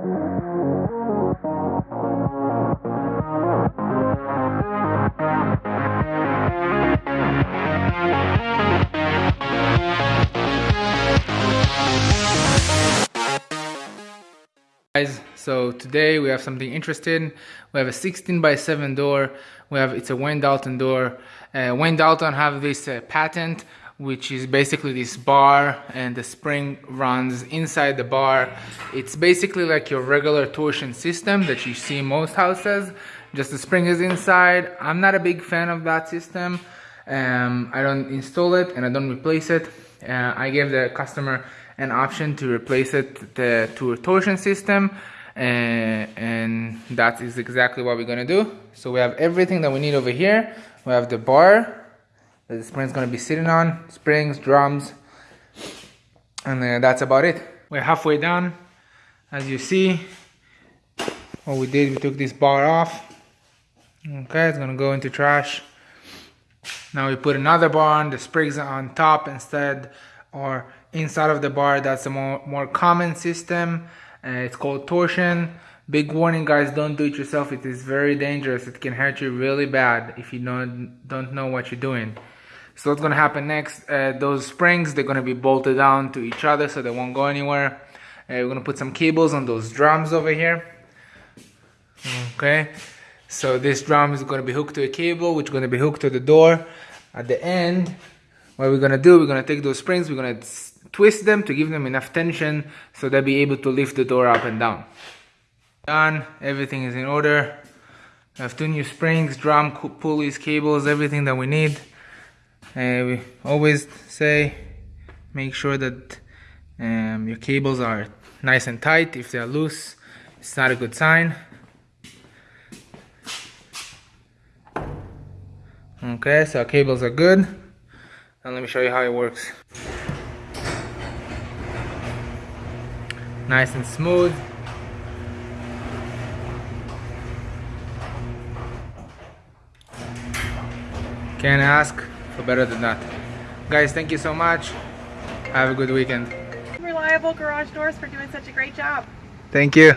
guys so today we have something interesting. We have a 16 by 7 door. We have it's a Wayne Dalton door. Uh, Wayne Dalton have this uh, patent which is basically this bar and the spring runs inside the bar. It's basically like your regular torsion system that you see in most houses. Just the spring is inside. I'm not a big fan of that system. Um, I don't install it and I don't replace it. Uh, I gave the customer an option to replace it the, to a torsion system and, and that is exactly what we're gonna do. So we have everything that we need over here. We have the bar that the spring is gonna be sitting on springs drums and that's about it. We're halfway done. As you see what we did we took this bar off. Okay it's gonna go into trash. Now we put another bar on the springs on top instead or inside of the bar that's a more, more common system. Uh, it's called torsion. Big warning guys don't do it yourself. It is very dangerous. It can hurt you really bad if you don't don't know what you're doing so what's gonna happen next? Uh, those springs they're gonna be bolted down to each other so they won't go anywhere. Uh, we're gonna put some cables on those drums over here. Okay. So this drum is gonna be hooked to a cable which is gonna be hooked to the door. At the end what we're gonna do we're gonna take those springs we're gonna twist them to give them enough tension so they'll be able to lift the door up and down. Done. Everything is in order. I have two new springs drum pulleys cables everything that we need and we always say make sure that um, your cables are nice and tight. If they're loose it's not a good sign. Okay so our cables are good. And let me show you how it works. Nice and smooth. Can't ask for better than that. Guys thank you so much. Have a good weekend. Reliable garage doors for doing such a great job. Thank you